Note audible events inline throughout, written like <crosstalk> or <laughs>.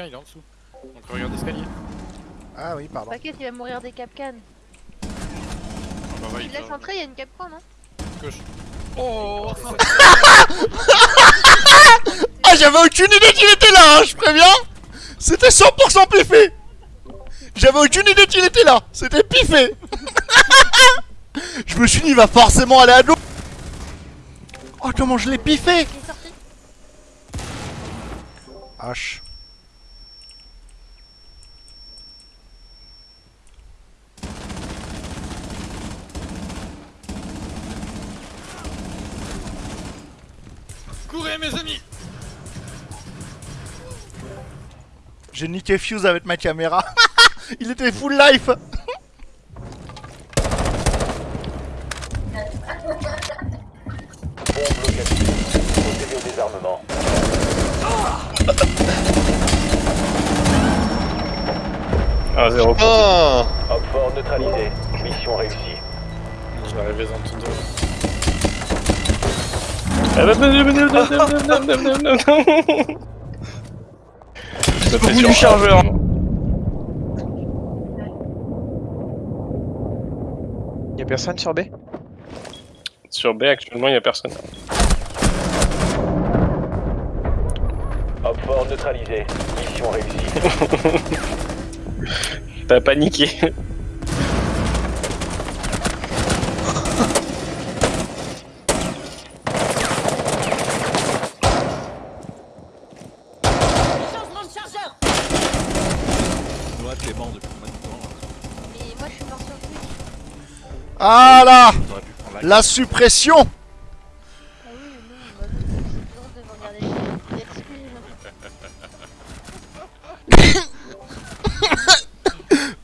Capcan il est en dessous. Donc regarde l'escalier. Ah oui, pardon. T'inquiète, il va mourir des capcans. Ah bah Tu il laisses va- entrer, il y a une capcan, non gauche. Oh <laughs> Ah, j'avais aucune idée qu'il était là, hein, je préviens C'était 100% piffé J'avais aucune idée qu'il était là C'était piffé <laughs> Je me suis dit, il va forcément aller à l'eau Oh, comment je l'ai piffé. H. Courez mes amis J'ai niqué Fuse avec ma caméra. <laughs> il était full life. Ah, zéro. Oh Hop fort neutralisé. Mission réussie. Je vais arriver en du chargeur. Y'a personne sur B? Sur B, actuellement, il y a personne. Hop fort neutralisé. Mission réussie. <laughs> T'as paniqué. Noah, t'es mort depuis combien de temps Et moi, je suis mort sur le Twitch. Ah là la La suppression oui, mais non, c'est toujours de regarder les Let's Play.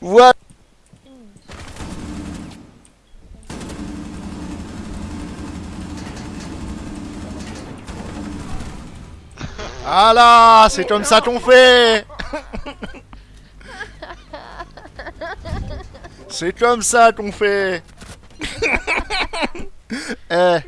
Voilà Ah là C'est comme ça qu'on fait <laughs> C'est comme ça qu'on fait. <laughs> Eh